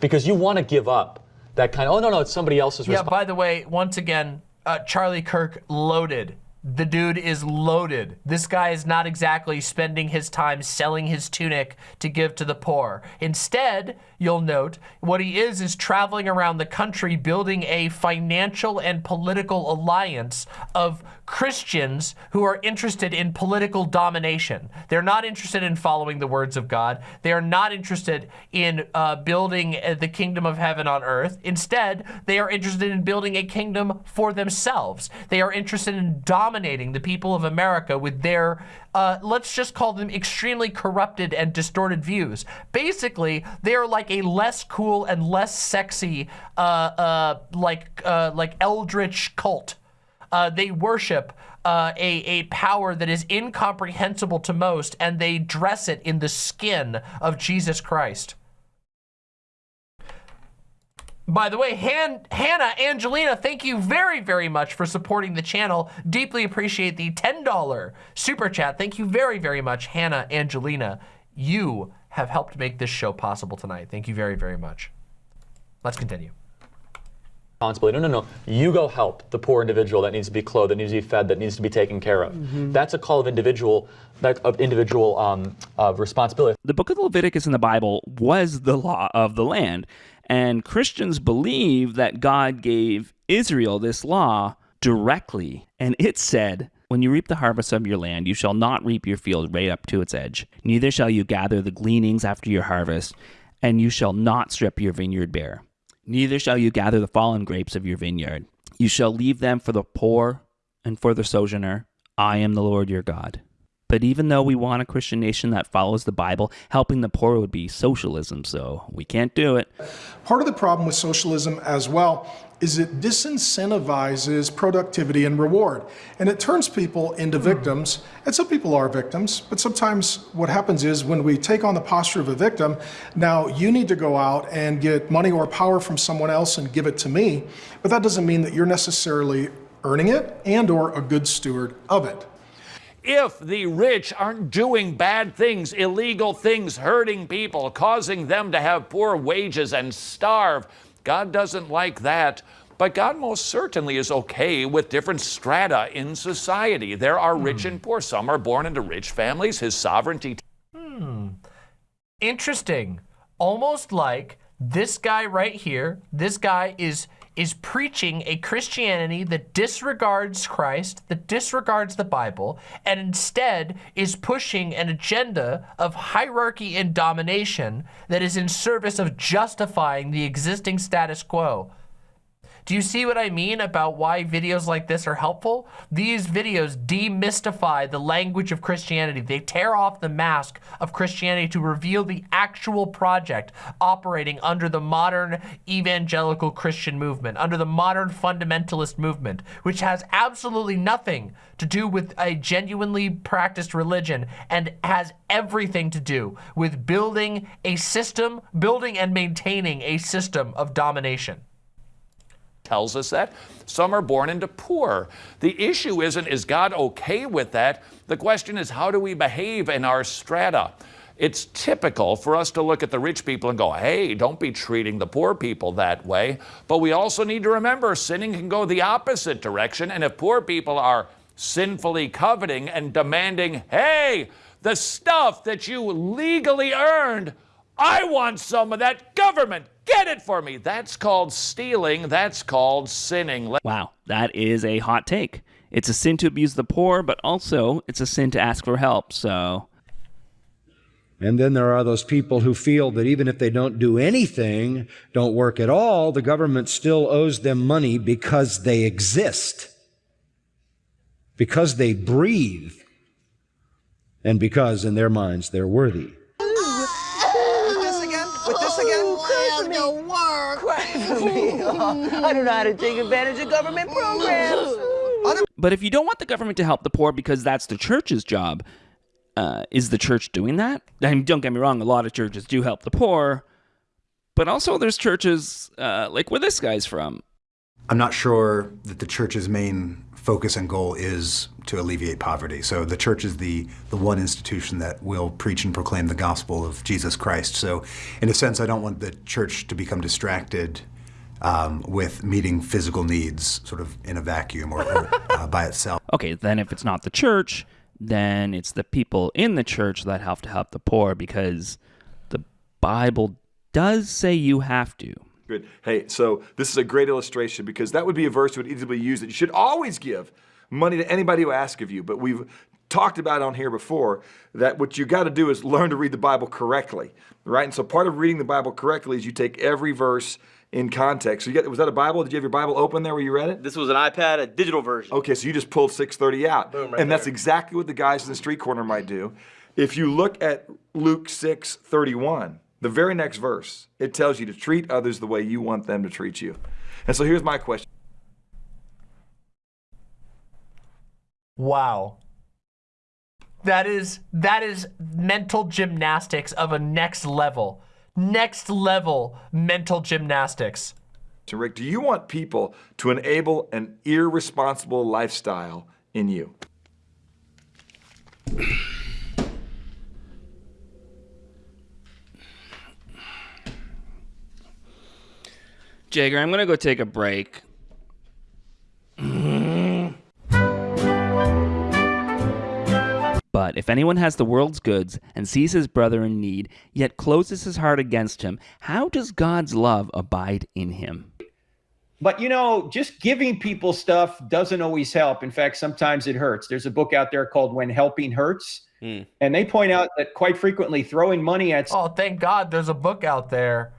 Speaker 18: because you want to give up that kind of, oh no, no, it's somebody else's
Speaker 1: Yeah, by the way, once again, uh, Charlie Kirk loaded. The dude is loaded. This guy is not exactly spending his time selling his tunic to give to the poor. Instead, you'll note, what he is is traveling around the country building a financial and political alliance of Christians who are interested in political domination. They're not interested in following the words of God. They are not interested in uh, building uh, the kingdom of heaven on earth. Instead, they are interested in building a kingdom for themselves. They are interested in dominating the people of America with their uh, let's just call them extremely corrupted and distorted views. Basically, they are like a less cool and less sexy, uh, uh, like uh, like eldritch cult. Uh, they worship uh, a, a power that is incomprehensible to most, and they dress it in the skin of Jesus Christ. By the way, Han Hannah, Angelina, thank you very, very much for supporting the channel. Deeply appreciate the $10 super chat. Thank you very, very much, Hannah, Angelina. You have helped make this show possible tonight. Thank you very, very much. Let's continue.
Speaker 18: Responsibility. No, no, no. You go help the poor individual that needs to be clothed, that needs to be fed, that needs to be taken care of. Mm -hmm. That's a call of individual, that of individual um, of responsibility.
Speaker 2: The book of Leviticus in the Bible was the law of the land. And Christians believe that God gave Israel this law directly. And it said, When you reap the harvest of your land, you shall not reap your field right up to its edge. Neither shall you gather the gleanings after your harvest, and you shall not strip your vineyard bare. Neither shall you gather the fallen grapes of your vineyard. You shall leave them for the poor and for the sojourner. I am the Lord your God. But even though we want a Christian nation that follows the Bible, helping the poor would be socialism, so we can't do it.
Speaker 35: Part of the problem with socialism as well is it disincentivizes productivity and reward. And it turns people into hmm. victims. And some people are victims, but sometimes what happens is when we take on the posture of a victim, now you need to go out and get money or power from someone else and give it to me. But that doesn't mean that you're necessarily earning it and or a good steward of it
Speaker 32: if the rich aren't doing bad things, illegal things, hurting people, causing them to have poor wages and starve. God doesn't like that. But God most certainly is okay with different strata in society. There are hmm. rich and poor. Some are born into rich families. His sovereignty.
Speaker 1: Hmm. Interesting. Almost like this guy right here, this guy is is preaching a Christianity that disregards Christ, that disregards the Bible, and instead is pushing an agenda of hierarchy and domination that is in service of justifying the existing status quo. Do you see what I mean about why videos like this are helpful? These videos demystify the language of Christianity. They tear off the mask of Christianity to reveal the actual project operating under the modern evangelical Christian movement, under the modern fundamentalist movement, which has absolutely nothing to do with a genuinely practiced religion and has everything to do with building a system, building and maintaining a system of domination
Speaker 32: tells us that. Some are born into poor. The issue isn't, is God okay with that? The question is, how do we behave in our strata? It's typical for us to look at the rich people and go, hey, don't be treating the poor people that way. But we also need to remember sinning can go the opposite direction. And if poor people are sinfully coveting and demanding, hey, the stuff that you legally earned, I want some of that government. Get it for me. That's called stealing. That's called sinning.
Speaker 2: Wow, that is a hot take. It's a sin to abuse the poor, but also it's a sin to ask for help. So.
Speaker 36: And then there are those people who feel that even if they don't do anything, don't work at all, the government still owes them money because they exist, because they breathe, and because in their minds they're worthy.
Speaker 37: I don't know how to take advantage of government programs.
Speaker 2: But if you don't want the government to help the poor because that's the church's job, uh, is the church doing that? I mean, don't get me wrong, a lot of churches do help the poor, but also there's churches uh, like where this guy's from.
Speaker 38: I'm not sure that the church's main focus and goal is to alleviate poverty. So the church is the, the one institution that will preach and proclaim the gospel of Jesus Christ. So in a sense, I don't want the church to become distracted um, with meeting physical needs sort of in a vacuum or, or uh, by itself.
Speaker 2: Okay, then if it's not the church, then it's the people in the church that have to help the poor because the Bible does say you have to.
Speaker 39: Good. Hey, so this is a great illustration because that would be a verse that would easily be used that you should always give money to anybody who asks of you. But we've talked about on here before that what you got to do is learn to read the Bible correctly, right? And so part of reading the Bible correctly is you take every verse in context. So you get, was that a Bible? Did you have your Bible open there where you read it?
Speaker 40: This was an iPad, a digital version.
Speaker 39: Okay, so you just pulled 630 out.
Speaker 40: Boom, right
Speaker 39: and that's
Speaker 40: there.
Speaker 39: exactly what the guys in the street corner might do. If you look at Luke 6, 31, the very next verse, it tells you to treat others the way you want them to treat you. And so here's my question.
Speaker 1: Wow. That is that is mental gymnastics of a next level. Next level mental gymnastics.
Speaker 39: To Rick, do you want people to enable an irresponsible lifestyle in you?
Speaker 2: Jagger, I'm going to go take a break. But if anyone has the world's goods and sees his brother in need, yet closes his heart against him, how does God's love abide in him?
Speaker 41: But you know, just giving people stuff doesn't always help. In fact, sometimes it hurts. There's a book out there called When Helping Hurts. Hmm. And they point out that quite frequently throwing money at
Speaker 1: Oh, thank God there's a book out there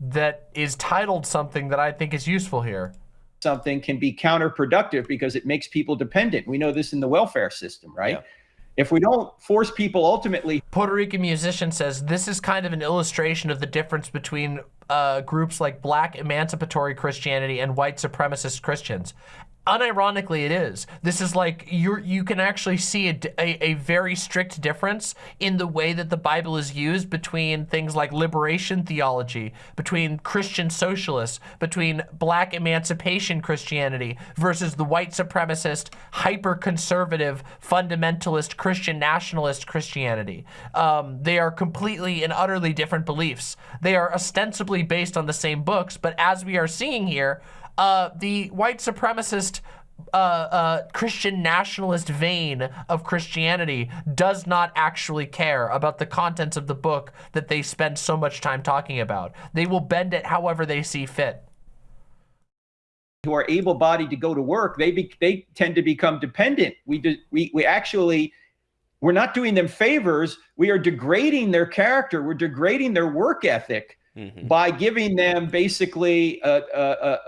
Speaker 1: that is titled something that I think is useful here.
Speaker 41: something can be counterproductive because it makes people dependent. We know this in the welfare system, right? If we don't force people ultimately
Speaker 1: Puerto Rican musician says this is kind of an illustration of the difference between uh, groups like black emancipatory Christianity and white supremacist Christians. Unironically, it is. This is like you you can actually see a very strict difference in the way that the Bible is used between things like liberation theology, between Christian socialists, between black emancipation Christianity versus the white supremacist, hyper conservative, fundamentalist Christian nationalist Christianity. Um, they are completely and utterly different beliefs. They are ostensibly based on the same books, but as we are seeing here, uh, the white supremacist uh, uh, Christian nationalist vein of Christianity does not actually care about the contents of the book that they spend so much time talking about. They will bend it however they see fit.
Speaker 41: who are able-bodied to go to work, they be, they tend to become dependent. We do, we we actually we're not doing them favors. We are degrading their character. We're degrading their work ethic by giving them basically a, a, a,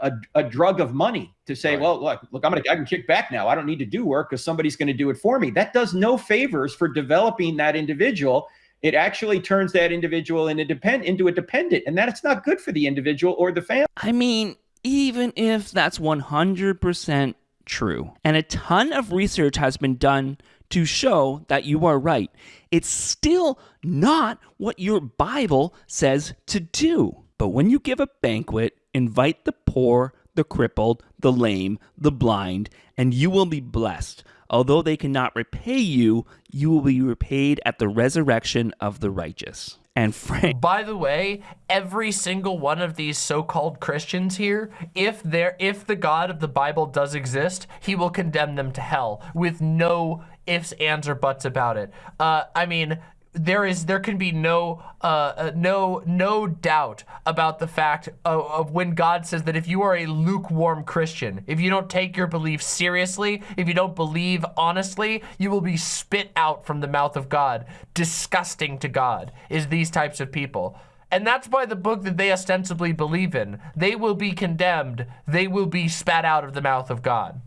Speaker 41: a, a drug of money to say, well, look, look, I'm gonna I can kick back now. I don't need to do work because somebody's going to do it for me. That does no favors for developing that individual. It actually turns that individual into depend into a dependent, and that's not good for the individual or the family.
Speaker 2: I mean, even if that's 100% true, and a ton of research has been done to show that you are right, it's still not what your Bible says to do. But when you give a banquet, invite the poor, the crippled, the lame, the blind, and you will be blessed. Although they cannot repay you, you will be repaid at the resurrection of the righteous. And Frank.
Speaker 1: By the way, every single one of these so-called Christians here, if there, if the God of the Bible does exist, he will condemn them to hell with no ifs, ands, or buts about it. Uh, I mean, there is there can be no uh, uh, no no doubt about the fact of, of, when God says that if you are a lukewarm Christian, if you don't take your belief seriously, if you don't believe honestly, you will be spit out from the mouth of God. Disgusting to God is these types of people. And that's by the book that they ostensibly believe in. They will be condemned. They will be spat out of the mouth of God.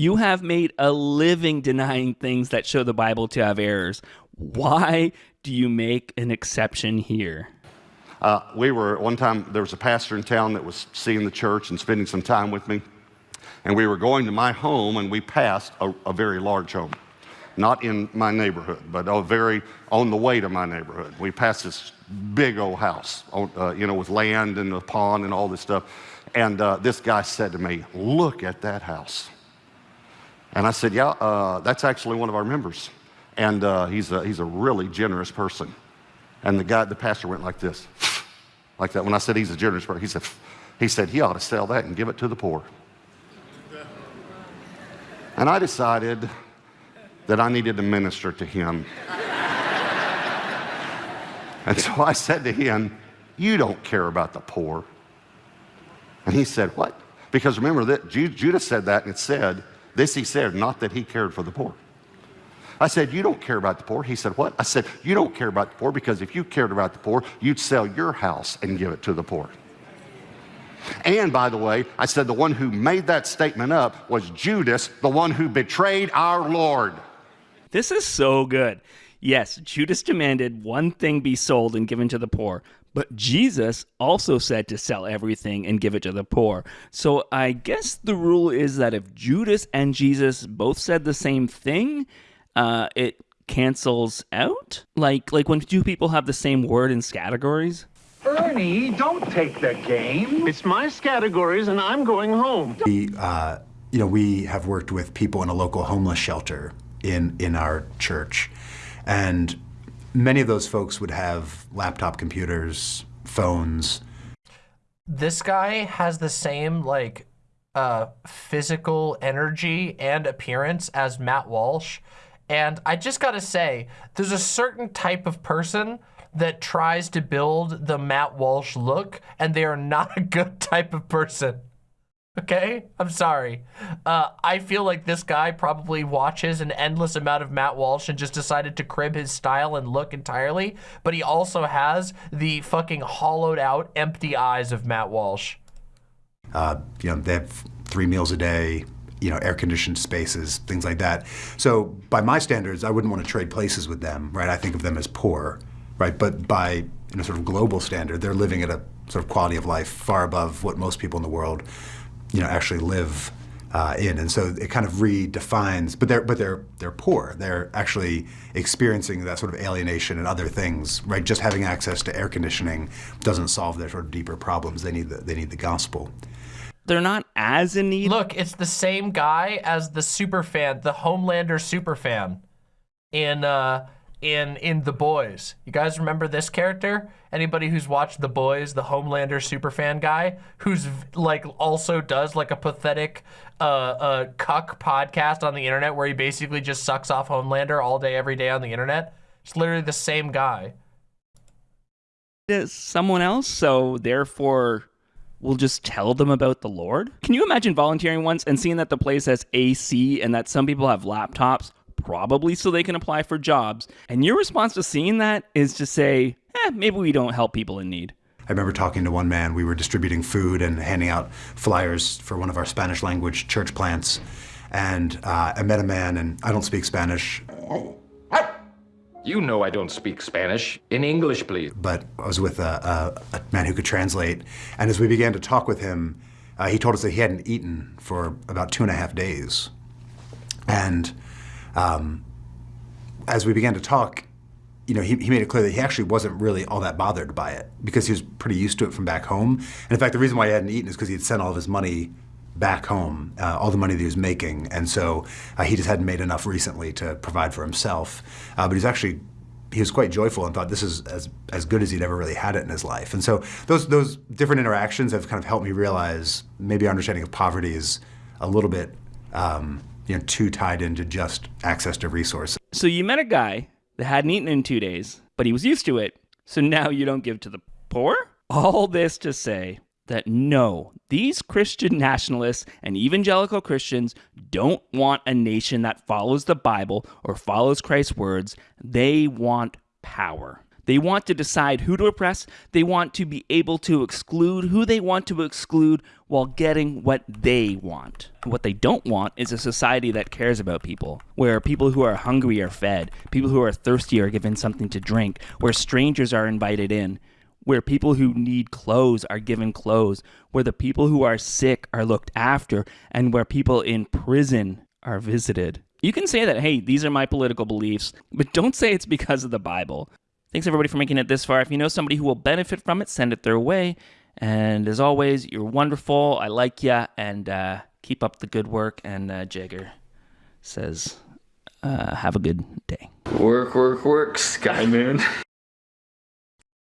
Speaker 2: You have made a living denying things that show the Bible to have errors. Why do you make an exception here?
Speaker 42: Uh, we were, one time, there was a pastor in town that was seeing the church and spending some time with me. And we were going to my home and we passed a, a very large home. Not in my neighborhood, but a very, on the way to my neighborhood. We passed this big old house, uh, you know, with land and a pond and all this stuff. And uh, this guy said to me, look at that house. And I said, yeah, uh, that's actually one of our members. And uh, he's, a, he's a really generous person. And the guy, the pastor went like this, like that. When I said he's a generous person, he said, he said he ought to sell that and give it to the poor. And I decided that I needed to minister to him. and so I said to him, you don't care about the poor. And he said, what? Because remember that Judas said that and it said, this he said, not that he cared for the poor. I said, You don't care about the poor. He said, What? I said, You don't care about the poor because if you cared about the poor, you'd sell your house and give it to the poor. And by the way, I said, The one who made that statement up was Judas, the one who betrayed our Lord.
Speaker 2: This is so good. Yes, Judas demanded one thing be sold and given to the poor, but Jesus also said to sell everything and give it to the poor. So I guess the rule is that if Judas and Jesus both said the same thing, uh, it cancels out. Like like when two people have the same word in categories.
Speaker 43: Ernie, don't take the game. It's my categories, and I'm going home.
Speaker 38: We, uh, you know, we have worked with people in a local homeless shelter in in our church, and many of those folks would have laptop computers, phones.
Speaker 1: This guy has the same like uh, physical energy and appearance as Matt Walsh. And I just gotta say, there's a certain type of person that tries to build the Matt Walsh look, and they are not a good type of person. Okay, I'm sorry. Uh, I feel like this guy probably watches an endless amount of Matt Walsh and just decided to crib his style and look entirely, but he also has the fucking hollowed out, empty eyes of Matt Walsh.
Speaker 38: Uh, you know, they have three meals a day, you know, air-conditioned spaces, things like that. So by my standards, I wouldn't want to trade places with them, right? I think of them as poor, right? But by you know, sort of global standard, they're living at a sort of quality of life far above what most people in the world you know, actually live uh, in, and so it kind of redefines. But they're but they're they're poor. They're actually experiencing that sort of alienation and other things. Right, just having access to air conditioning doesn't solve their sort of deeper problems. They need the they need the gospel.
Speaker 2: They're not as in need.
Speaker 1: Look, it's the same guy as the super fan, the Homelander super fan, in uh, in in The Boys. You guys remember this character? Anybody who's watched The Boys, the Homelander superfan guy, who's like also does like a pathetic uh, uh, cuck podcast on the internet where he basically just sucks off Homelander all day, every day on the internet. It's literally the same guy.
Speaker 2: Is someone else, so therefore we'll just tell them about the Lord? Can you imagine volunteering once and seeing that the place has AC and that some people have laptops? Probably so they can apply for jobs. And your response to seeing that is to say, eh, maybe we don't help people in need.
Speaker 38: I remember talking to one man. We were distributing food and handing out flyers for one of our Spanish language church plants. And uh, I met a man, and I don't speak Spanish.
Speaker 44: You know I don't speak Spanish. In English, please.
Speaker 38: But I was with a, a, a man who could translate. And as we began to talk with him, uh, he told us that he hadn't eaten for about two and a half days. And um, as we began to talk, you know, he, he made it clear that he actually wasn't really all that bothered by it because he was pretty used to it from back home. And in fact, the reason why he hadn't eaten is because he had sent all of his money back home, uh, all the money that he was making. And so uh, he just hadn't made enough recently to provide for himself. Uh, but he's actually, he was quite joyful and thought this is as, as good as he'd ever really had it in his life. And so those, those different interactions have kind of helped me realize maybe our understanding of poverty is a little bit, um, you know, too tied into just access to resources.
Speaker 2: So you met a guy that hadn't eaten in two days, but he was used to it. So now you don't give to the poor? All this to say that no, these Christian nationalists and evangelical Christians don't want a nation that follows the Bible or follows Christ's words. They want power. They want to decide who to oppress. They want to be able to exclude who they want to exclude while getting what they want. What they don't want is a society that cares about people, where people who are hungry are fed, people who are thirsty are given something to drink, where strangers are invited in, where people who need clothes are given clothes, where the people who are sick are looked after, and where people in prison are visited. You can say that, hey, these are my political beliefs, but don't say it's because of the Bible. Thanks everybody for making it this far. If you know somebody who will benefit from it, send it their way. And as always, you're wonderful. I like ya, and uh, keep up the good work. And uh, Jagger says, uh, have a good day.
Speaker 44: Work, work, work, Sky Moon.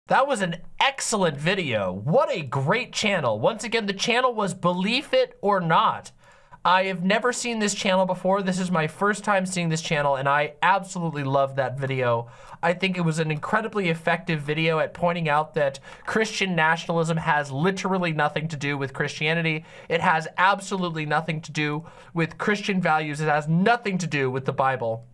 Speaker 1: That was an excellent video. What a great channel. Once again, the channel was Believe It or Not. I have never seen this channel before. This is my first time seeing this channel and I absolutely love that video. I think it was an incredibly effective video at pointing out that Christian nationalism has literally nothing to do with Christianity. It has absolutely nothing to do with Christian values. It has nothing to do with the Bible.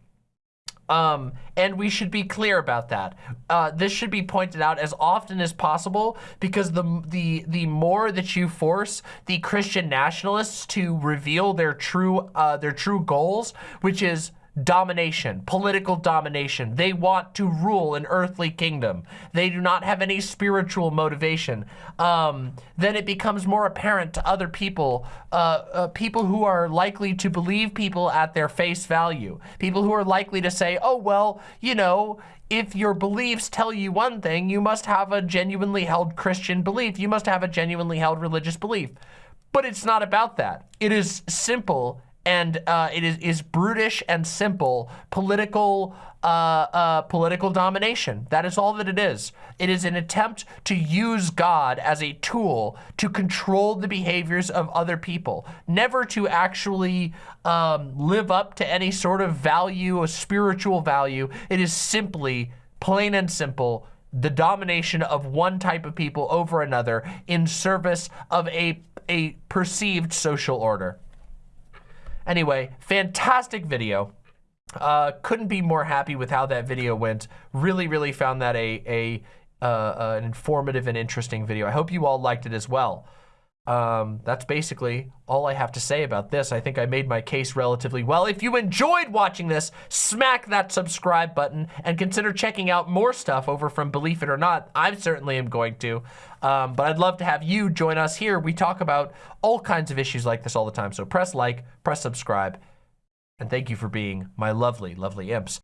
Speaker 1: Um, and we should be clear about that. Uh, this should be pointed out as often as possible because the, the, the more that you force the Christian nationalists to reveal their true, uh, their true goals, which is domination, political domination. They want to rule an earthly kingdom. They do not have any spiritual motivation. Um, then it becomes more apparent to other people, uh, uh, people who are likely to believe people at their face value, people who are likely to say, oh, well, you know, if your beliefs tell you one thing, you must have a genuinely held Christian belief. You must have a genuinely held religious belief. But it's not about that. It is simple and uh, it is, is brutish and simple political uh, uh, political domination. That is all that it is. It is an attempt to use God as a tool to control the behaviors of other people, never to actually um, live up to any sort of value, a spiritual value. It is simply, plain and simple, the domination of one type of people over another in service of a, a perceived social order. Anyway, fantastic video. Uh, couldn't be more happy with how that video went. Really, really found that a, a uh, an informative and interesting video. I hope you all liked it as well. Um, that's basically all I have to say about this. I think I made my case relatively well. If you enjoyed watching this, smack that subscribe button and consider checking out more stuff over from Believe It or Not. I certainly am going to. Um, but I'd love to have you join us here. We talk about all kinds of issues like this all the time. So press like, press subscribe, and thank you for being my lovely, lovely imps.